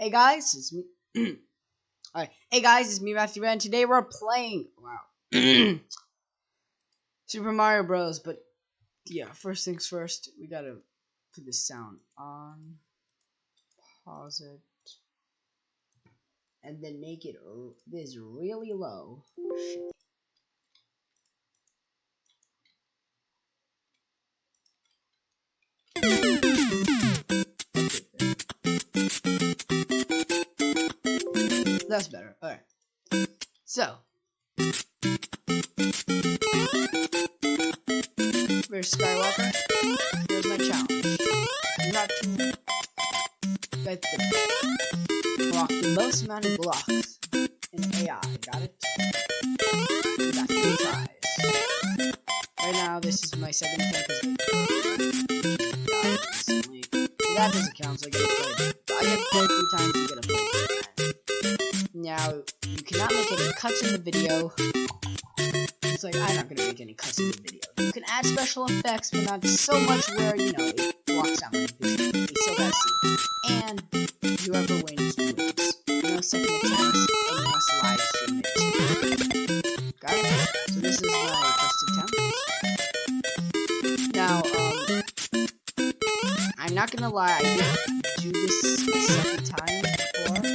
Hey guys, it's me. Alright, hey guys, it's me, Matthew Ren. Today we're playing. Wow. Super Mario Bros. But yeah, first things first, we gotta put the sound on, pause it, and then make it this really low. Shit. That's better. Alright. So. Where's Skywalker? Here's my challenge. Not to get the block the most amount of blocks It's like, I'm not gonna make any cuts in the video. You can add special effects, but not so much where, you know, it blocks out my vision. You still gotta. And whoever wins, wins. No second attempts, and you must live stream it. Got it? So this is my first attempt. Now, um, I'm not gonna lie, I didn't do this the second time before.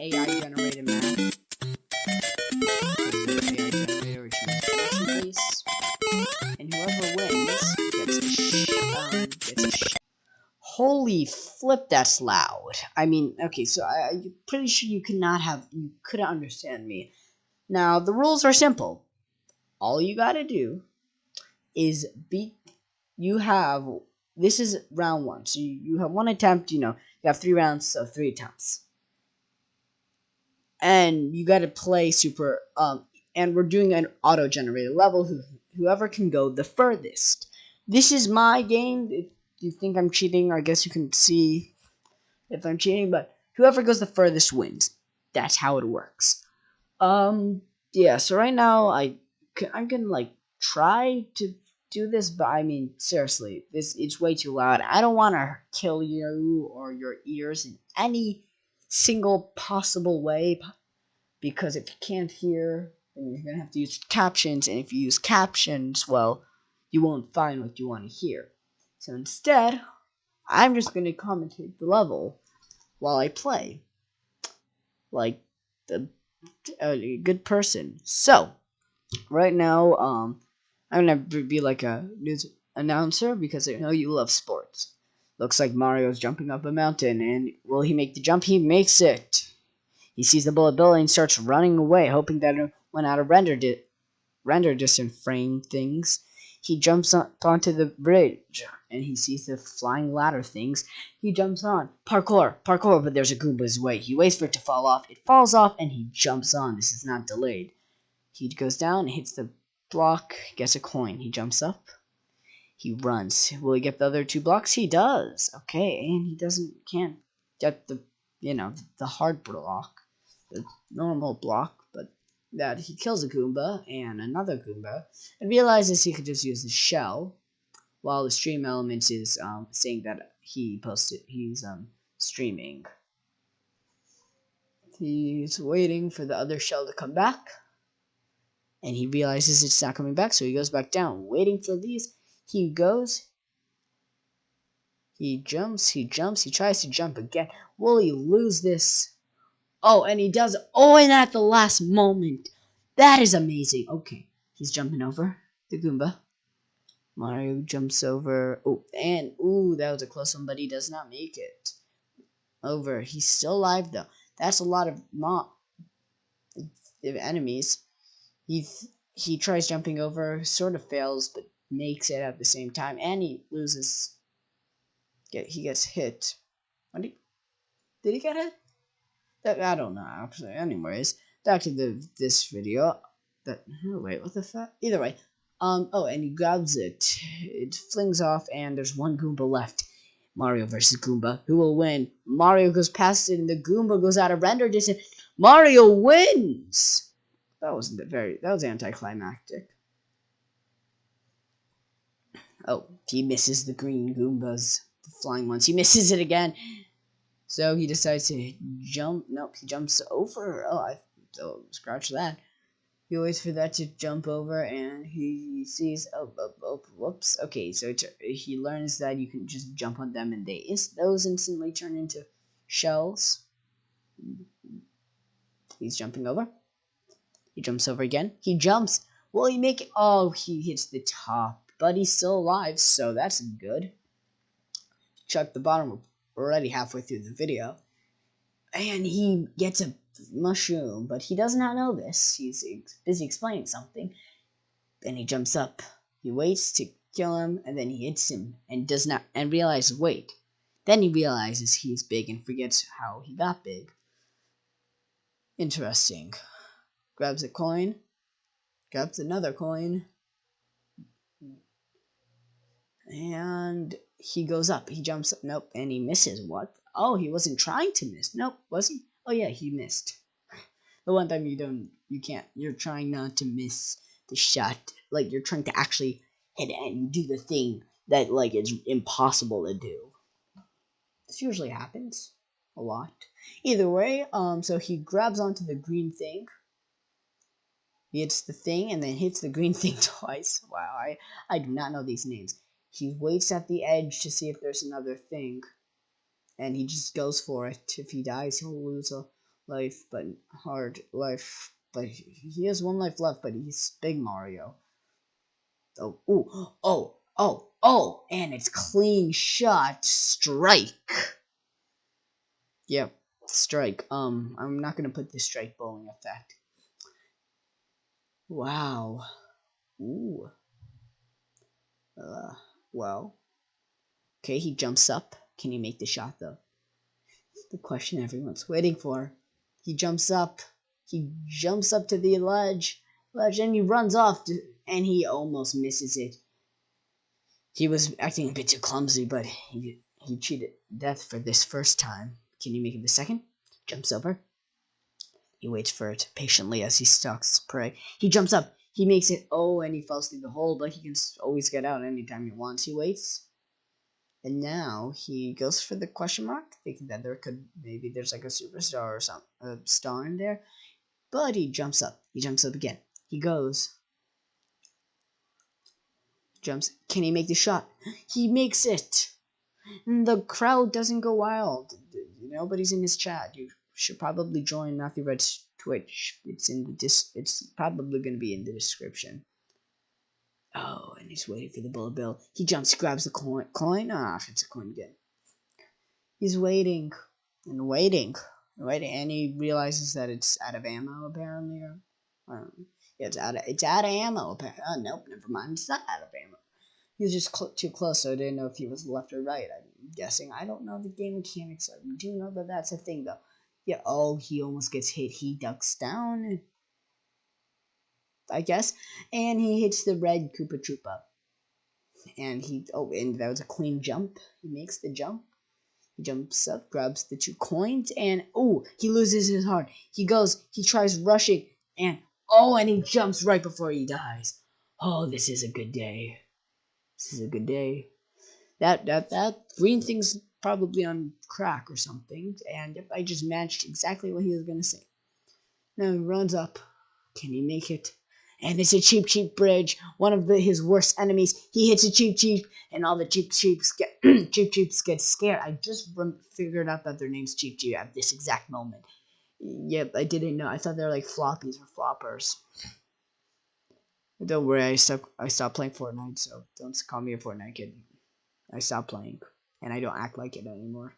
AI generated map. AI base. And whoever wins gets a Holy flip, that's loud. I mean, okay, so I, I'm pretty sure you cannot have, you couldn't understand me. Now, the rules are simple. All you gotta do is beat, you have, this is round one. So you, you have one attempt, you know, you have three rounds, so three attempts. And you gotta play super, um, and we're doing an auto-generated level, who, whoever can go the furthest. This is my game, if you think I'm cheating, I guess you can see if I'm cheating, but whoever goes the furthest wins. That's how it works. Um, yeah, so right now, I, I'm gonna, like, try to do this, but I mean, seriously, this, it's way too loud. I don't want to kill you or your ears in any single possible way, because if you can't hear, then you're gonna have to use captions, and if you use captions, well, you won't find what you want to hear. So instead, I'm just going to commentate the level while I play. Like the a good person. So, right now, um, I'm going to be like a news announcer because I know you love sports. Looks like Mario's jumping up a mountain, and will he make the jump? He makes it. He sees the bullet bill and starts running away, hoping that it went out of render, di render distance frame things. He jumps up onto the bridge and he sees the flying ladder things. He jumps on. Parkour, parkour, but there's a Goomba's way. He waits for it to fall off. It falls off and he jumps on. This is not delayed. He goes down, hits the block, gets a coin. He jumps up. He runs. Will he get the other two blocks? He does. Okay, and he doesn't can't get the you know the hard block, the normal block, but that he kills a Goomba and another Goomba and realizes he could just use the shell while the stream elements is um, saying that he posted he's um, streaming. He's waiting for the other shell to come back and he realizes it's not coming back so he goes back down waiting for these he goes he jumps he jumps he tries to jump again will he lose this Oh, and he does. Oh, and at the last moment. That is amazing. Okay, he's jumping over the Goomba. Mario jumps over. Oh, and ooh, that was a close one, but he does not make it. Over. He's still alive though. That's a lot of mob enemies. He he tries jumping over, sort of fails, but makes it at the same time, and he loses. Get he gets hit. What did he, did he get hit? That I don't know. Actually, anyways, back to the this video. That oh, wait, what the fuck? Either way, um. Oh, and he grabs it. It flings off, and there's one Goomba left. Mario versus Goomba. Who will win? Mario goes past it, and the Goomba goes out of render distance. Mario wins. That wasn't very. That was anticlimactic. Oh, he misses the green Goombas, the flying ones. He misses it again. So he decides to jump. Nope, he jumps over. Oh, I oh, scratch that. He waits for that to jump over, and he sees. Oh, oh, oh whoops. Okay, so he learns that you can just jump on them, and they those instantly turn into shells. He's jumping over. He jumps over again. He jumps. Will he make it? Oh, he hits the top, but he's still alive, so that's good. Chuck the bottom. We're already halfway through the video. And he gets a mushroom, but he does not know this. He's busy explaining something. Then he jumps up. He waits to kill him, and then he hits him and does not and realizes wait. Then he realizes he's big and forgets how he got big. Interesting. Grabs a coin. Grabs another coin. And he goes up. He jumps up. Nope. And he misses. What? Oh, he wasn't trying to miss. Nope. Was he? Oh, yeah, he missed. The one time you don't, you can't, you're trying not to miss the shot. Like, you're trying to actually hit it and do the thing that, like, it's impossible to do. This usually happens a lot. Either way, um, so he grabs onto the green thing. Hits the thing and then hits the green thing twice. Wow, I, I do not know these names. He waits at the edge to see if there's another thing. And he just goes for it. If he dies, he'll lose a life, but hard life. But he has one life left, but he's Big Mario. Oh, ooh, oh, oh, oh, and it's clean shot strike. Yep, strike. Um, I'm not gonna put the strike bowling effect. Wow. Ooh. Uh, well. Okay, he jumps up. Can he make the shot though? The question everyone's waiting for. He jumps up. He jumps up to the ledge, ledge, and he runs off, to, and he almost misses it. He was acting a bit too clumsy, but he he cheated death for this first time. Can you make it the second? Jumps over. He waits for it patiently as he stalks prey. He jumps up. He makes it. Oh, and he falls through the hole, but he can always get out anytime he wants. He waits. And now he goes for the question mark, thinking that there could maybe there's like a superstar or some a star in there. But he jumps up. He jumps up again. He goes. Jumps. Can he make the shot? He makes it. And the crowd doesn't go wild nobody's in his chat, you should probably join Matthew Red's Twitch. It's in the dis. It's probably gonna be in the description. Oh, and he's waiting for the bullet bill. He jumps, grabs the coin. Coin? Ah, it's a coin again. He's waiting and waiting, waiting, and he realizes that it's out of ammo apparently. Or, yeah, it's out of it's out of ammo. Apparently. Oh, nope, never mind. It's not out of ammo. He was just cl too close, so I didn't know if he was left or right. I'm guessing. I don't know the game mechanics. I do know that that's a thing, though. Yeah, oh, he almost gets hit. He ducks down, I guess, and he hits the red Koopa Troopa. And he, oh, and that was a clean jump. He makes the jump. He jumps up, grabs the two coins, and oh, he loses his heart. He goes, he tries rushing, and oh, and he jumps right before he dies. Oh, this is a good day. This is a good day. That that that green thing's probably on crack or something, and I just matched exactly what he was gonna say. Now he runs up. Can he make it? And it's a Cheep Cheep bridge. One of the, his worst enemies. He hits a Cheep Cheep, and all the cheap cheaps get cheap cheaps get scared. I just figured out that their name's Cheep Cheep at this exact moment. Yep, I didn't know. I thought they were like floppies or floppers. Don't worry, I stopped. I stopped playing Fortnite, so don't call me a Fortnite kid. I stopped playing, and I don't act like it anymore.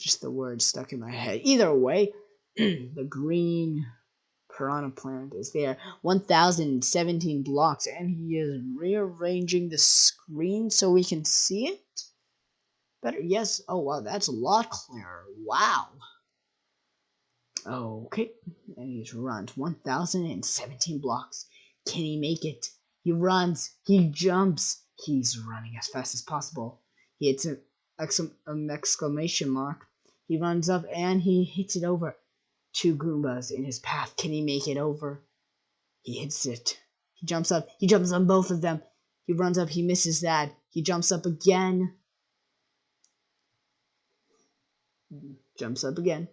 Just the words stuck in my head. Either way, the green piranha plant is there. 1017 blocks, and he is rearranging the screen so we can see it. Better, yes. Oh, wow, that's a lot clearer. Wow. Okay, and he's runs 1017 blocks. Can he make it? He runs, he jumps, he's running as fast as possible. He hits an, an um, exclamation mark. He runs up and he hits it over. Two Goombas in his path. Can he make it over? He hits it. He jumps up. He jumps on both of them. He runs up. He misses that. He jumps up again. Jumps up again.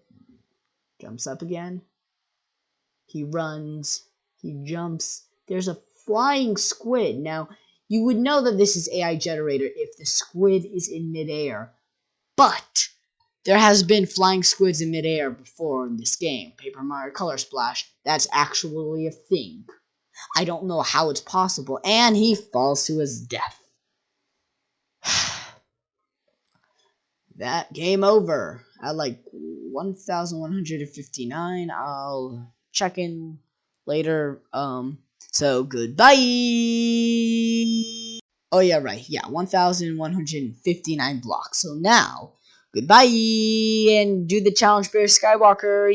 Jumps up again. He runs. He jumps. There's a flying squid. Now, you would know that this is AI generator if the squid is in midair. But there has been flying squids in midair before in this game. Paper Mario Color Splash, that's actually a thing. I don't know how it's possible, and he falls to his death. that game over at like 1159. I'll check in later. Um, so goodbye. Oh yeah, right. Yeah, 1159 blocks. So now Goodbye and do the challenge, Bear Skywalker.